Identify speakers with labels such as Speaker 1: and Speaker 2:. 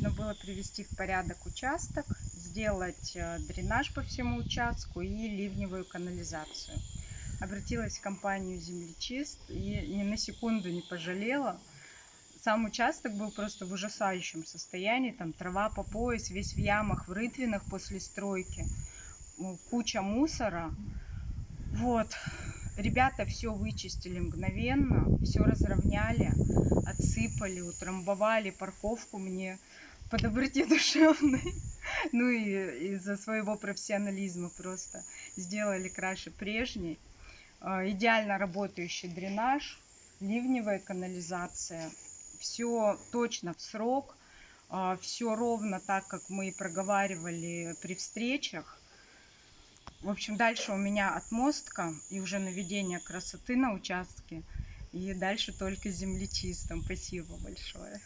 Speaker 1: нужно было привести в порядок участок, сделать э, дренаж по всему участку и ливневую канализацию. Обратилась в компанию «Землечист» и ни на секунду не пожалела. Сам участок был просто в ужасающем состоянии. Там трава по пояс, весь в ямах, в рытвинах после стройки. Куча мусора. Вот. Ребята все вычистили мгновенно, все разровняли, отсыпали, утрамбовали парковку мне по доброте душевной. Ну и из-за своего профессионализма просто сделали краше прежней. А, идеально работающий дренаж, ливневая канализация. Все точно в срок, а, все ровно так, как мы и проговаривали при встречах. В общем, дальше у меня отмостка и уже наведение красоты на участке. И дальше только землечистом. Спасибо большое.